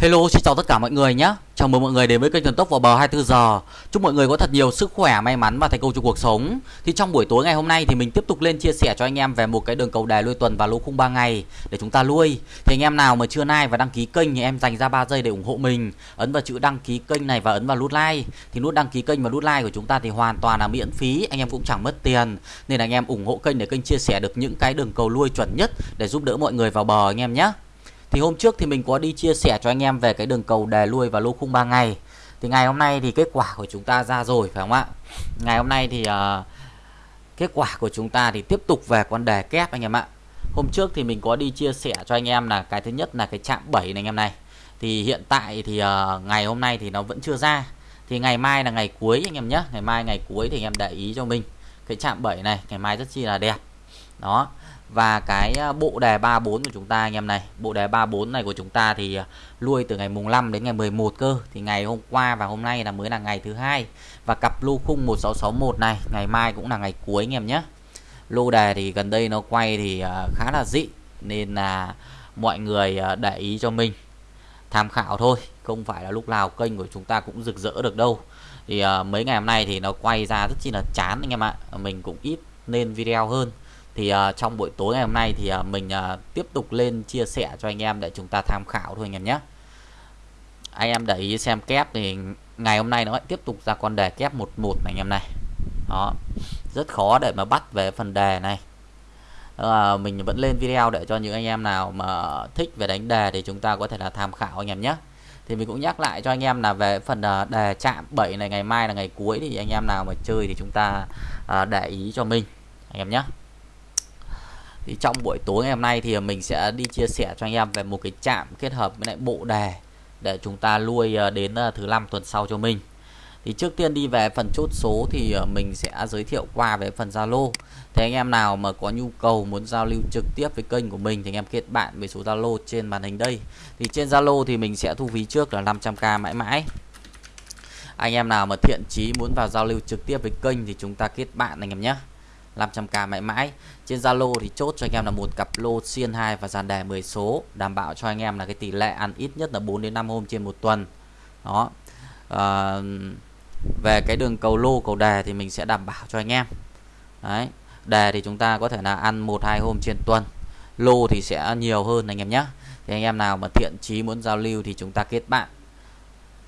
Hello, xin chào tất cả mọi người nhé. Chào mừng mọi người đến với kênh Thần Tốc vào bờ 24 giờ. Chúc mọi người có thật nhiều sức khỏe, may mắn và thành công trong cuộc sống. Thì trong buổi tối ngày hôm nay thì mình tiếp tục lên chia sẻ cho anh em về một cái đường cầu đề lui tuần và lô khung 3 ngày để chúng ta lui. Thì anh em nào mà chưa like và đăng ký kênh thì em dành ra 3 giây để ủng hộ mình. Ấn vào chữ đăng ký kênh này và ấn vào nút like. Thì nút đăng ký kênh và nút like của chúng ta thì hoàn toàn là miễn phí, anh em cũng chẳng mất tiền. Nên là anh em ủng hộ kênh để kênh chia sẻ được những cái đường cầu lui chuẩn nhất để giúp đỡ mọi người vào bờ anh em nhé. Thì hôm trước thì mình có đi chia sẻ cho anh em về cái đường cầu đề lui và lô khung 3 ngày. Thì ngày hôm nay thì kết quả của chúng ta ra rồi phải không ạ? Ngày hôm nay thì uh, kết quả của chúng ta thì tiếp tục về con đề kép anh em ạ. Hôm trước thì mình có đi chia sẻ cho anh em là cái thứ nhất là cái chạm 7 này anh em này. Thì hiện tại thì uh, ngày hôm nay thì nó vẫn chưa ra. Thì ngày mai là ngày cuối anh em nhé. Ngày mai ngày cuối thì anh em để ý cho mình. Cái chạm 7 này ngày mai rất chi là đẹp. Đó và cái à, bộ đề 34 của chúng ta anh em này, bộ đề 34 này của chúng ta thì nuôi lui từ ngày mùng 5 đến ngày 11 cơ. Thì ngày hôm qua và hôm nay là mới là ngày thứ hai. Và cặp lô khung 1661 này, ngày mai cũng là ngày cuối anh em nhé. Lô đề thì gần đây nó quay thì à, khá là dị, nên là mọi người để ý cho mình. Tham khảo thôi, không phải là lúc nào kênh của chúng ta cũng rực rỡ được đâu. Thì mấy ngày hôm nay thì nó quay ra rất chi là chán anh em ạ. Mình cũng ít nên video hơn thì uh, trong buổi tối ngày hôm nay thì uh, mình uh, tiếp tục lên chia sẻ cho anh em để chúng ta tham khảo thôi anh em nhé. Anh em để ý xem kép thì ngày hôm nay nó lại tiếp tục ra con đề kép 11 này anh em này. Đó rất khó để mà bắt về phần đề này. À, mình vẫn lên video để cho những anh em nào mà thích về đánh đề thì chúng ta có thể là tham khảo anh em nhé. Thì mình cũng nhắc lại cho anh em là về phần đề chạm 7 này ngày mai là ngày cuối thì anh em nào mà chơi thì chúng ta à, để ý cho mình anh em nhé thì trong buổi tối ngày hôm nay thì mình sẽ đi chia sẻ cho anh em về một cái chạm kết hợp với lại bộ đề để chúng ta nuôi ờ, đến ờ, thứ năm tuần sau cho mình. Thì trước tiên đi về phần chốt số thì ờ, mình sẽ giới thiệu qua về phần Zalo. Thì anh em nào mà có nhu cầu muốn giao lưu trực tiếp với kênh của mình thì anh em kết bạn với số Zalo trên màn hình đây. Thì trên Zalo thì mình sẽ thu phí trước là 500k mãi mãi. Anh em nào mà thiện chí muốn vào giao lưu trực tiếp với kênh thì chúng ta kết bạn anh em nhé. 500k mãi mãi. Trên Zalo thì chốt cho anh em là một cặp lô xiên 2 và dàn đề 10 số đảm bảo cho anh em là cái tỷ lệ ăn ít nhất là 4 đến 5 hôm trên một tuần. Đó. À, về cái đường cầu lô cầu đề thì mình sẽ đảm bảo cho anh em. Đấy. Đề thì chúng ta có thể là ăn một hai hôm trên tuần. Lô thì sẽ nhiều hơn anh em nhé. Thì anh em nào mà thiện chí muốn giao lưu thì chúng ta kết bạn.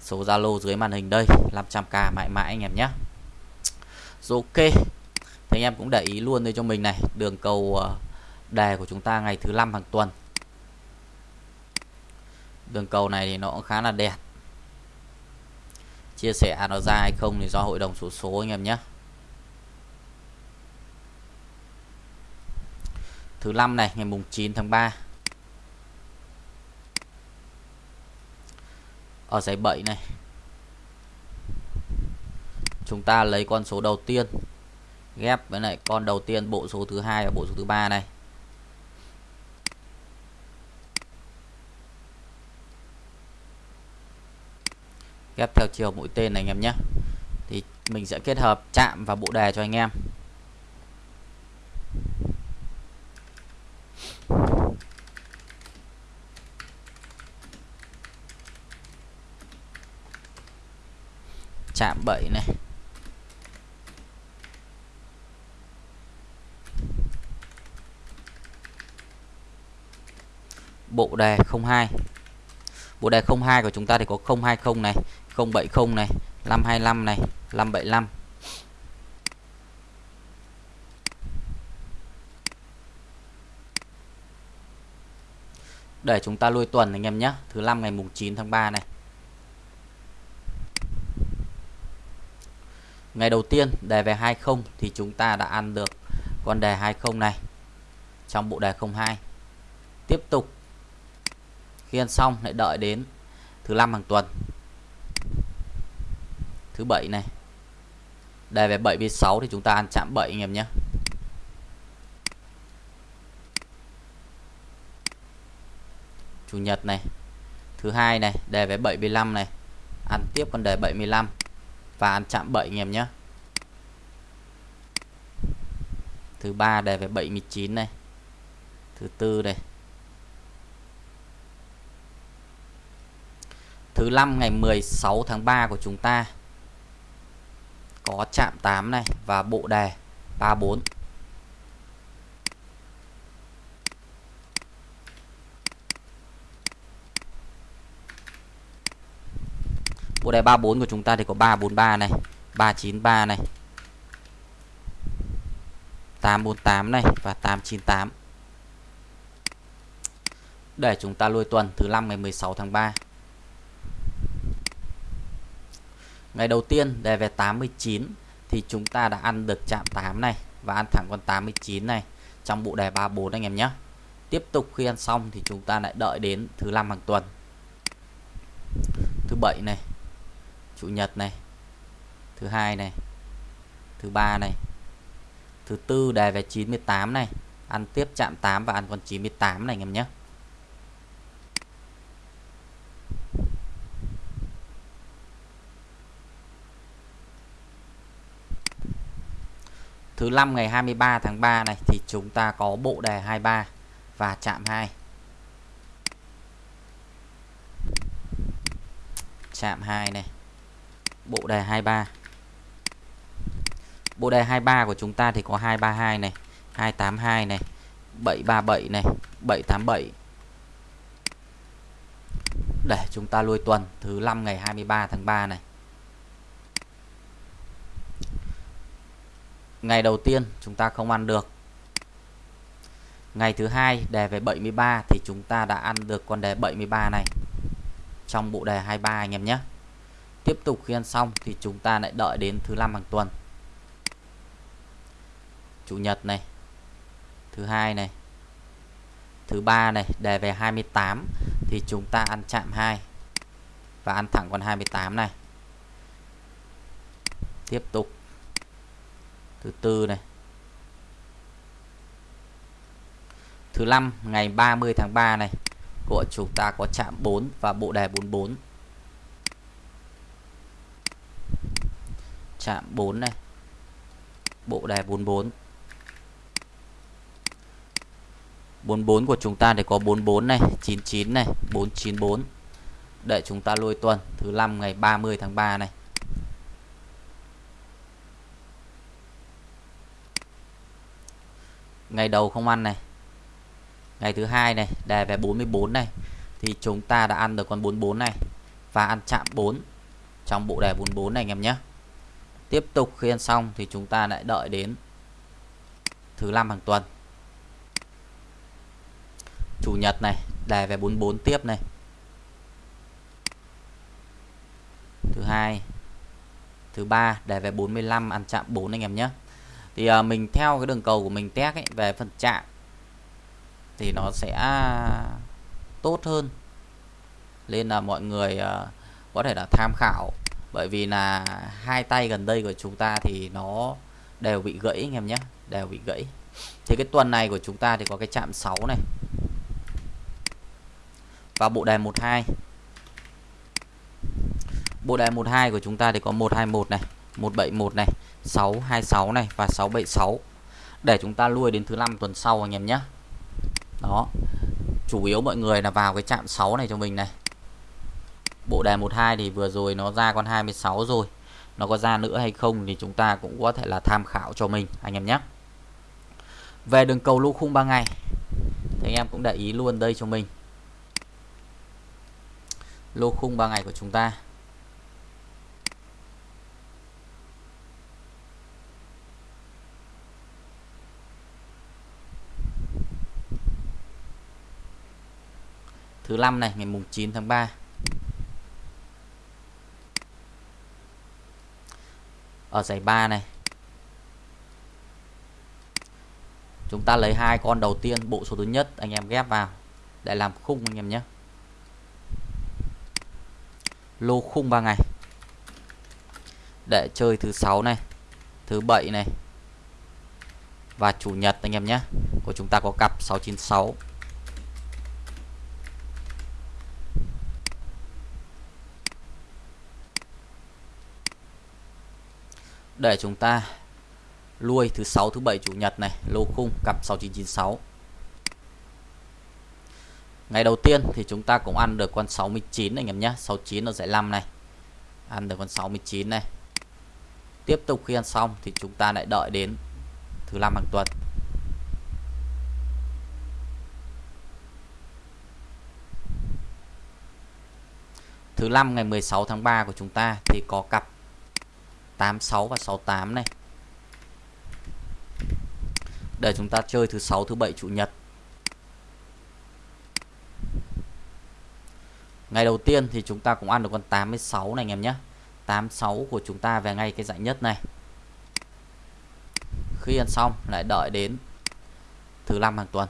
Số Zalo dưới màn hình đây 500k mãi mãi anh em nhé. Ok thì anh em cũng để ý luôn đây cho mình này, đường cầu ờ, đề của chúng ta ngày thứ năm hàng tuần. Đường cầu này thì nó cũng khá là đẹp. Chia sẻ nó ra hay không thì do hội đồng số số anh em nhé. Thứ năm này, ngày mùng 9 tháng 3 ở giấy 7 này. Chúng ta lấy con số đầu tiên ghép với lại con đầu tiên, bộ số thứ hai và bộ số thứ ba này ghép theo chiều mũi tên này anh em nhé. Thì mình sẽ kết hợp chạm và bộ đề cho anh em. Chạm 7 này. Bộ đề 02 bộ đề 02 của chúng ta thì có 020 này 070 này 525 này 575 để chúng ta lui tuần anh em nhé, thứ năm ngày mùng 9 tháng 3 này. Ngày đầu tiên đề về 20 thì chúng ta đã ăn được con đề 20 này trong bộ đề 02 tiếp tục khi ăn xong lại đợi đến thứ năm hàng tuần. Thứ bảy này. Đề về 7 với 6 thì chúng ta ăn chạm 7 anh em nhé. Chủ nhật này. Thứ hai này, đề về 75 này. Ăn tiếp con đề 75 và ăn chạm 7 anh em nhé. Thứ ba đề về 79 này. Thứ tư này. Thứ năm ngày 16 tháng 3 của chúng ta có chạm 8 này và bộ đề 34. Bộ đề 34 của chúng ta thì có 343 này, 393 này. 848 này và 898 để chúng ta lôi tuần thứ năm ngày 16 tháng 3 ngày đầu tiên đề về 89 thì chúng ta đã ăn được chạm 8 này và ăn thẳng con 89 này trong bộ đề 34 anh em nhé. Tiếp tục khi ăn xong thì chúng ta lại đợi đến thứ năm hàng tuần. Thứ bảy này, chủ nhật này, thứ hai này, thứ ba này, thứ tư đề về 98 này, ăn tiếp chạm 8 và ăn con 98 này anh em nhé. Thứ năm ngày 23 tháng 3 này thì chúng ta có bộ đề 23 và chạm 2. Chạm 2 này. Bộ đề 23. Bộ đề 23 của chúng ta thì có 232 này, 282 này, 737 này, 787. Để chúng ta lui tuần thứ năm ngày 23 tháng 3 này. Ngày đầu tiên chúng ta không ăn được. Ngày thứ hai đề về 73 thì chúng ta đã ăn được con đề 73 này trong bộ đề 23 anh em nhé. Tiếp tục khi ăn xong thì chúng ta lại đợi đến thứ năm hàng tuần. Chủ nhật này. Thứ hai này. Thứ ba này, đề về 28 thì chúng ta ăn chạm 2 và ăn thẳng con 28 này. Tiếp tục thứ tư này. Thứ năm, ngày 30 tháng 3 này, của chúng ta có chạm 4 và bộ đề 44 chạm 4 này, bộ đề 44 44 của chúng ta thì có 44 này 99 này 494 để chúng ta lôi tuần, thứ năm, ngày 30 tháng 3 này ngày đầu không ăn này. Ngày thứ hai này đề về 44 này. Thì chúng ta đã ăn được con 44 này và ăn chạm 4 trong bộ đề 44 này anh em nhé. Tiếp tục khi ăn xong thì chúng ta lại đợi đến thứ năm hàng tuần. Chủ nhật này đề về 44 tiếp này. Thứ hai, thứ ba đề về 45 ăn chạm 4 anh em nhé thì à, mình theo cái đường cầu của mình test ấy, về phần chạm thì nó sẽ tốt hơn nên là mọi người à, có thể là tham khảo. Bởi vì là hai tay gần đây của chúng ta thì nó đều bị gãy anh em nhé đều bị gãy. Thì cái tuần này của chúng ta thì có cái chạm 6 này và bộ đề 12 bộ đề 12 của chúng ta thì có 121 này 171 này 626 này và 676 để chúng ta lui đến thứ năm tuần sau anh em nhé. Đó. Chủ yếu mọi người là vào cái chạm 6 này cho mình này. Bộ đề 12 thì vừa rồi nó ra con 26 rồi. Nó có ra nữa hay không thì chúng ta cũng có thể là tham khảo cho mình, anh em nhé. Về đường cầu lũ khung 3 ngày, thì anh em cũng để ý luôn đây cho mình. Lô khung 3 ngày của chúng ta. Thứ năm này, ngày mùng 9 tháng 3 ở giải 3 này, chúng ta lấy hai con đầu tiên, bộ số thứ nhất, anh em ghép vào để làm khung anh em nhé. Lô khung 3 ngày. Để chơi thứ sáu này, thứ bảy này, và chủ nhật anh em nhé. Của chúng ta có cặp 696 để chúng ta lui thứ sáu, thứ bảy, chủ nhật này, lô khung, cặp 6996 ngày đầu tiên thì chúng ta cũng ăn được con 69 anh em nhé. 69 nó giải 5 này. Ăn được con 69 này. Tiếp tục khi ăn xong thì chúng ta lại đợi đến thứ năm hàng tuần. Thứ năm ngày 16 tháng 3 của chúng ta thì có cặp 86 và 68 này. Để chúng ta chơi thứ sáu, thứ bảy, chủ nhật. Ngày đầu tiên thì chúng ta cũng ăn được con 86 này anh em nhé. 86 của chúng ta về ngay cái dạng nhất này. Khi ăn xong lại đợi đến thứ năm hàng tuần.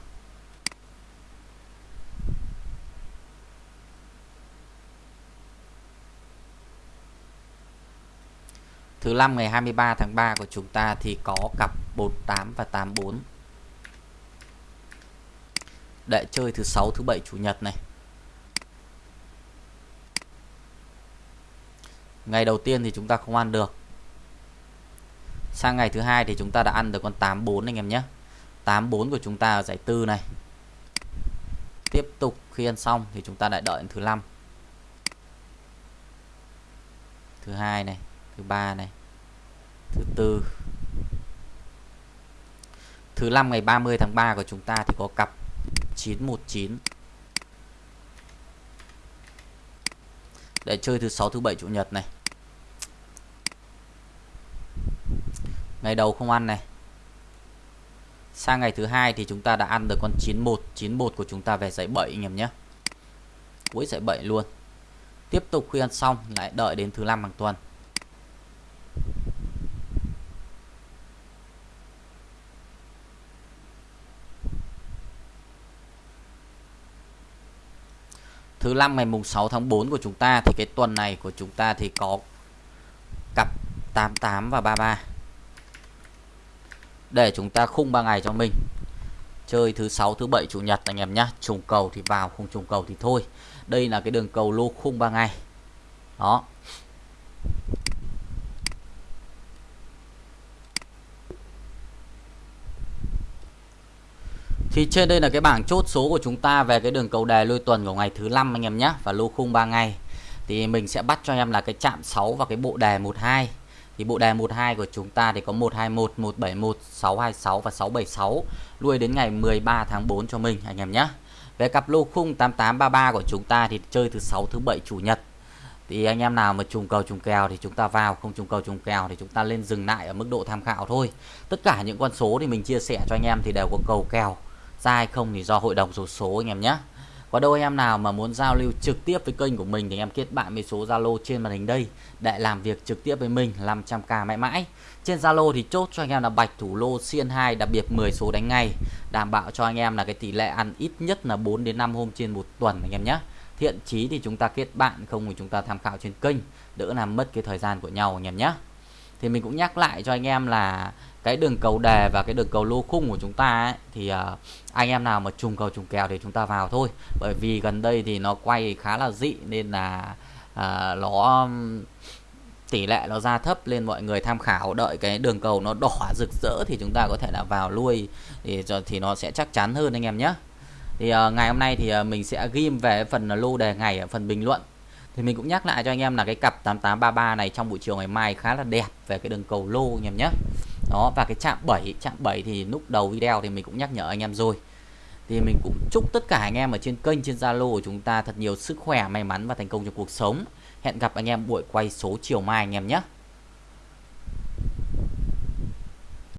Thứ năm ngày 23 tháng 3 của chúng ta thì có cặp 48 và 84. Để chơi thứ sáu thứ bảy chủ nhật này. Ngày đầu tiên thì chúng ta không ăn được. Sang ngày thứ hai thì chúng ta đã ăn được con 84 anh em nhé. 84 của chúng ta ở giải tư này. Tiếp tục khi ăn xong thì chúng ta lại đợi thứ năm. Thứ hai này, thứ ba này. Thứ tư. Thứ năm ngày 30 tháng 3 của chúng ta thì có cặp 919 để chơi thứ sáu, thứ bảy, chủ nhật này. Ngày đầu không ăn này. Sang ngày thứ hai thì chúng ta đã ăn được con 91 91 của chúng ta về dãy 7 anh em nhé. Cuối dãy 7 luôn. Tiếp tục khi ăn xong, lại đợi đến thứ năm hàng tuần. Thứ năm ngày mùng 6 tháng 4 của chúng ta thì cái tuần này của chúng ta thì có cặp 88 và 33 để chúng ta khung 3 ngày cho mình. Chơi thứ sáu, thứ bảy, chủ nhật anh em nhé trùng cầu thì vào, không trùng cầu thì thôi. Đây là cái đường cầu lô khung 3 ngày. Đó. Thì trên đây là cái bảng chốt số của chúng ta về cái đường cầu đề lôi tuần của ngày thứ năm anh em nhé và lô khung 3 ngày. Thì mình sẽ bắt cho em là cái chạm 6 và cái bộ đề 12. Thì bộ đề 12 của chúng ta thì có 121, 171, 626 và 676 lui đến ngày 13 tháng 4 cho mình anh em nhé. Về cặp lô khung 8833 của chúng ta thì chơi thứ 6 thứ 7 chủ nhật. Thì anh em nào mà trùng cầu trùng kèo thì chúng ta vào, không trùng cầu trùng kèo thì chúng ta lên dừng lại ở mức độ tham khảo thôi. Tất cả những con số thì mình chia sẻ cho anh em thì đều có cầu kèo ra hay không thì do hội đồng số số anh em nhé có đâu em nào mà muốn giao lưu trực tiếp với kênh của mình thì em kết bạn với số Zalo trên màn hình đây để làm việc trực tiếp với mình 500k mãi mãi. Trên Zalo thì chốt cho anh em là bạch thủ lô xiên 2 đặc biệt 10 số đánh ngày, đảm bảo cho anh em là cái tỷ lệ ăn ít nhất là 4 đến 5 hôm trên một tuần anh em nhé. Thiện chí thì chúng ta kết bạn không thì chúng ta tham khảo trên kênh, đỡ làm mất cái thời gian của nhau anh em nhé. Thì mình cũng nhắc lại cho anh em là cái đường cầu đề và cái đường cầu lô khung của chúng ta ấy, thì uh, anh em nào mà trùng cầu trùng kèo thì chúng ta vào thôi. Bởi vì gần đây thì nó quay khá là dị nên là uh, nó tỷ lệ nó ra thấp lên mọi người tham khảo đợi cái đường cầu nó đỏ rực rỡ thì chúng ta có thể là vào lui thì thì nó sẽ chắc chắn hơn anh em nhé. Thì uh, ngày hôm nay thì uh, mình sẽ ghim về phần lô đề ngày ở phần bình luận thì mình cũng nhắc lại cho anh em là cái cặp 8833 này trong buổi chiều ngày mai khá là đẹp về cái đường cầu lô anh em nhé. Đó, và cái chạm 7 chạm 7 thì lúc đầu video thì mình cũng nhắc nhở anh em rồi. Thì mình cũng chúc tất cả anh em ở trên kênh, trên Zalo của chúng ta thật nhiều sức khỏe, may mắn và thành công trong cuộc sống. Hẹn gặp anh em buổi quay số chiều mai anh em nhé.